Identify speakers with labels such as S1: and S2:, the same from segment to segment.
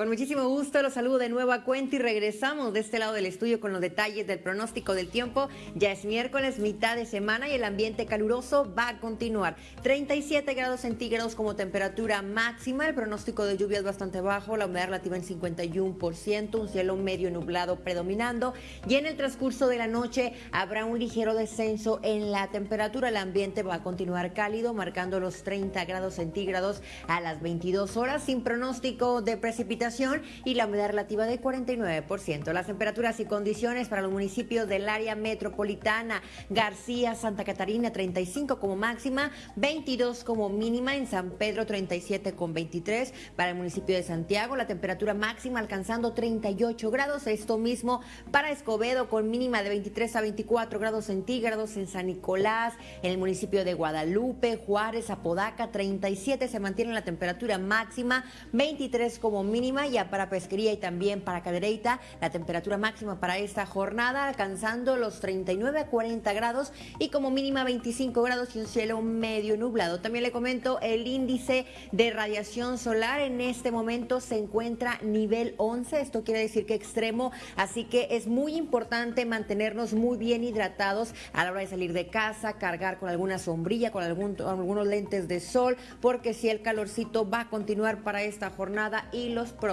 S1: Con muchísimo gusto los saludo de nuevo a cuenta y regresamos de este lado del estudio con los detalles del pronóstico del tiempo. Ya es miércoles, mitad de semana y el ambiente caluroso va a continuar. 37 grados centígrados como temperatura máxima. El pronóstico de lluvia es bastante bajo, la humedad relativa en 51%, un cielo medio nublado predominando y en el transcurso de la noche habrá un ligero descenso en la temperatura. El ambiente va a continuar cálido, marcando los 30 grados centígrados a las 22 horas sin pronóstico de precipitación y la humedad relativa de 49%. Las temperaturas y condiciones para los municipios del área metropolitana, García, Santa Catarina 35 como máxima, 22 como mínima, en San Pedro 37 con 23, para el municipio de Santiago la temperatura máxima alcanzando 38 grados, esto mismo para Escobedo con mínima de 23 a 24 grados centígrados, en San Nicolás, en el municipio de Guadalupe, Juárez, Apodaca 37 se mantiene la temperatura máxima, 23 como mínima, ya para pesquería y también para cadereita, la temperatura máxima para esta jornada alcanzando los 39 a 40 grados y como mínima 25 grados y un cielo medio nublado. También le comento el índice de radiación solar en este momento se encuentra nivel 11, esto quiere decir que extremo, así que es muy importante mantenernos muy bien hidratados a la hora de salir de casa, cargar con alguna sombrilla, con algún, algunos lentes de sol, porque si el calorcito va a continuar para esta jornada y los próximos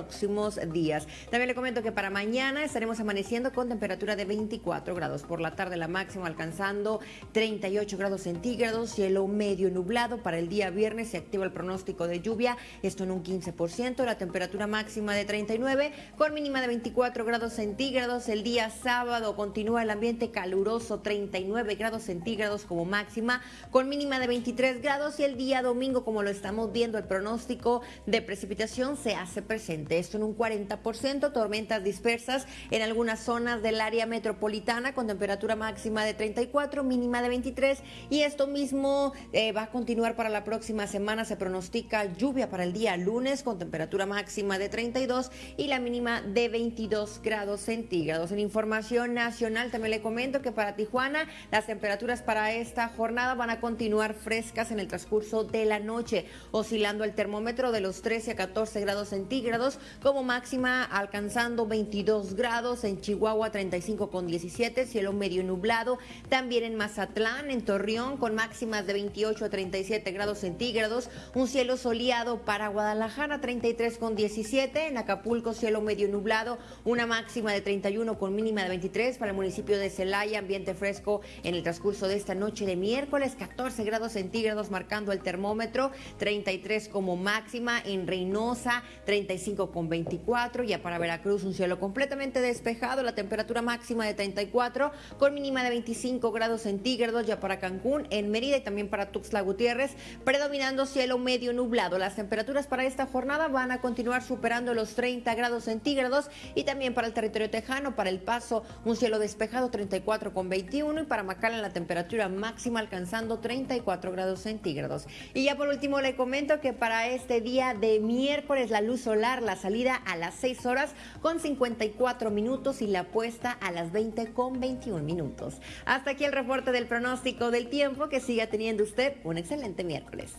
S1: días. También le comento que para mañana estaremos amaneciendo con temperatura de 24 grados. Por la tarde la máxima alcanzando 38 grados centígrados, cielo medio nublado. Para el día viernes se activa el pronóstico de lluvia, esto en un 15%, la temperatura máxima de 39 con mínima de 24 grados centígrados. El día sábado continúa el ambiente caluroso, 39 grados centígrados como máxima, con mínima de 23 grados y el día domingo, como lo estamos viendo, el pronóstico de precipitación se hace presente. Esto en un 40%, tormentas dispersas en algunas zonas del área metropolitana con temperatura máxima de 34, mínima de 23 y esto mismo eh, va a continuar para la próxima semana. Se pronostica lluvia para el día lunes con temperatura máxima de 32 y la mínima de 22 grados centígrados. En información nacional también le comento que para Tijuana las temperaturas para esta jornada van a continuar frescas en el transcurso de la noche, oscilando el termómetro de los 13 a 14 grados centígrados, como máxima alcanzando 22 grados en Chihuahua 35 con 17, cielo medio nublado, también en Mazatlán, en Torreón con máximas de 28 a 37 grados centígrados, un cielo soleado para Guadalajara 33 con 17, en Acapulco cielo medio nublado, una máxima de 31 con mínima de 23 para el municipio de Celaya, ambiente fresco en el transcurso de esta noche de miércoles, 14 grados centígrados marcando el termómetro, 33 como máxima. En Reynosa, 35 con 24, ya para Veracruz un cielo completamente despejado, la temperatura máxima de 34 con mínima de 25 grados centígrados, ya para Cancún, en Mérida y también para Tuxtla Gutiérrez, predominando cielo medio nublado. Las temperaturas para esta jornada van a continuar superando los 30 grados centígrados y también para el territorio tejano, para El Paso, un cielo despejado 34 con 21 y para Macala la temperatura máxima alcanzando 34 grados centígrados. Y ya por último le comento que para este día de miércoles la luz solar, la salida a las 6 horas con 54 minutos y la puesta a las 20 con 21 minutos. Hasta aquí el reporte del pronóstico del tiempo. Que siga teniendo usted un excelente miércoles.